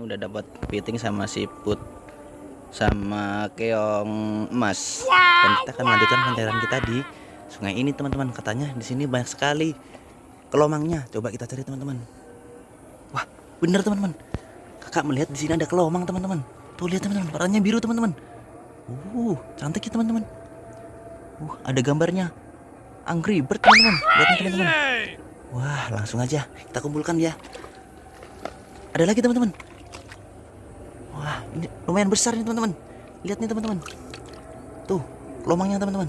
udah dapat kepiting sama siput sama keong emas dan kita akan melanjutkan pencarian kita di sungai ini teman-teman. Katanya di sini banyak sekali kelomangnya. Coba kita cari teman-teman. Wah bener teman-teman. Kakak melihat di sini ada kelomang teman-teman. Tuh lihat teman-teman. Warnanya biru teman-teman. Uh cantik ya teman-teman. Uh ada gambarnya. Angry bird teman-teman. Lihat teman-teman. Wah langsung aja kita kumpulkan ya ada lagi teman-teman. Wah ini lumayan besar nih teman-teman. Lihat nih teman-teman. Tuh lomangnya teman-teman.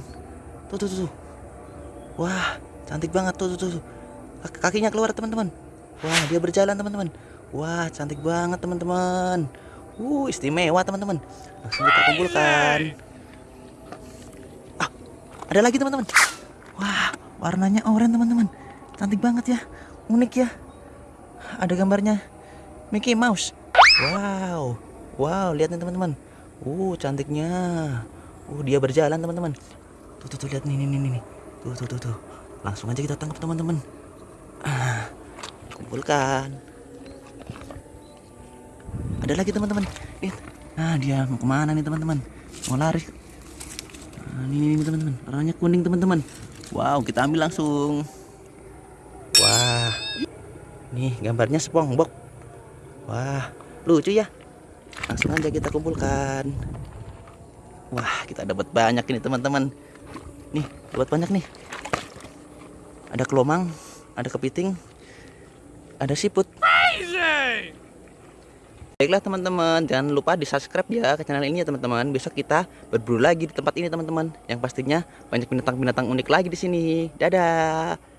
Tuh tuh tuh, tuh. wah cantik banget. Tuh tuh tuh, tuh. Kaki- kakinya keluar teman-teman. Wah dia berjalan teman-teman. Wah cantik banget teman-teman. Uh istimewa teman-teman. Langsung kita kumpulkan. Ah ada lagi teman-teman. Wah warnanya oranye teman-teman. Cantik banget ya. Unik ya. Ada gambarnya Mickey Mouse. Wow, wow, lihat nih teman-teman. Uh, cantiknya. Uh, dia berjalan teman-teman. Tuh, tuh, tuh, lihat nih, nih, nih, nih. Tuh, tuh, tuh, tuh. Langsung aja kita tangkap teman-teman. Ah, kumpulkan. Ada lagi teman-teman. Lihat. Nah, dia mau ke mana nih teman-teman? Mau lari. Nah, ini, ini teman-teman. Warnanya kuning teman-teman. Wow, kita ambil langsung. Wah, nih gambarnya SpongeBob. Wah, lucu ya. Langsung aja kita kumpulkan. Wah, kita dapat banyak ini teman-teman. Nih, dapat banyak nih. Ada kelomang, ada kepiting, ada siput. Baiklah teman-teman, jangan lupa di subscribe ya ke channel ini ya teman-teman. Besok kita berburu lagi di tempat ini teman-teman. Yang pastinya banyak binatang-binatang unik lagi di sini. Dadah.